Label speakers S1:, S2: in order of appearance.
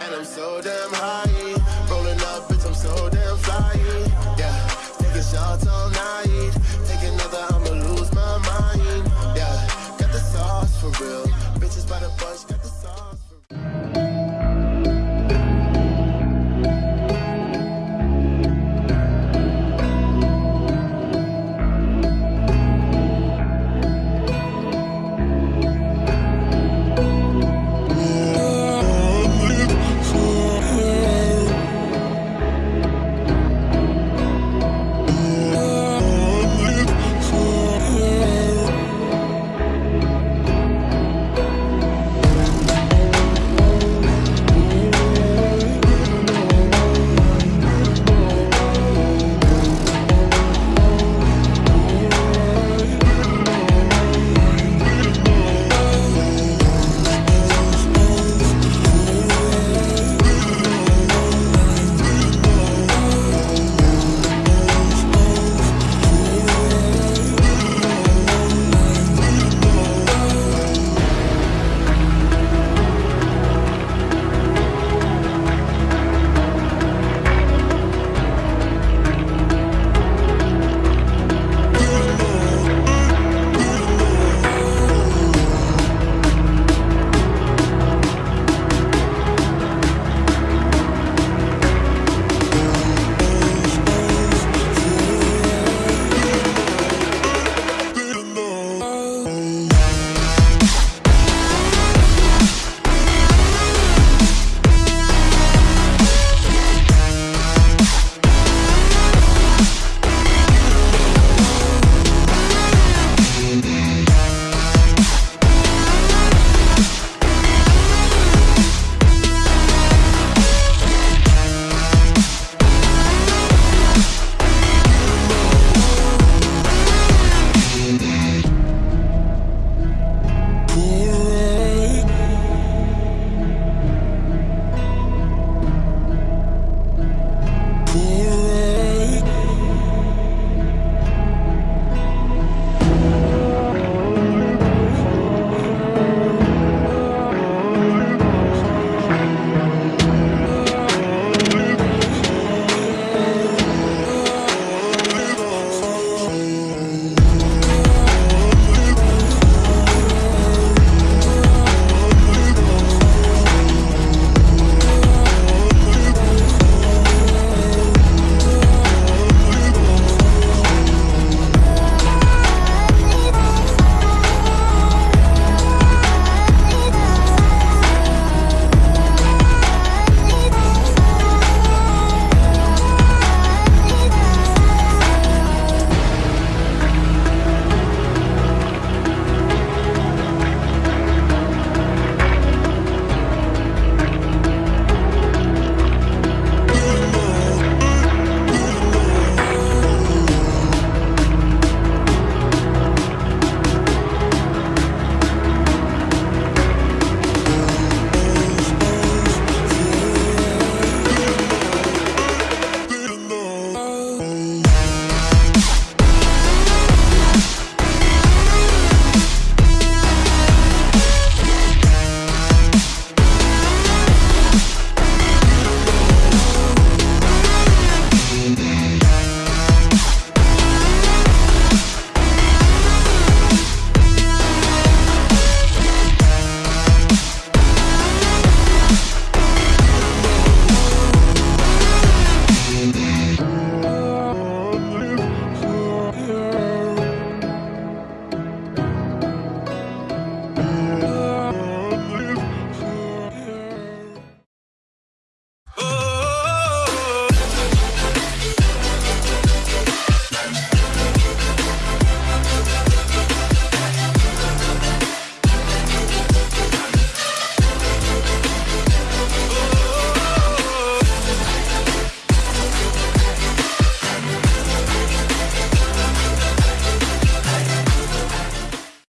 S1: And I'm so damn high. Rolling up, bitch, I'm so damn fly. Yeah, taking shots all night.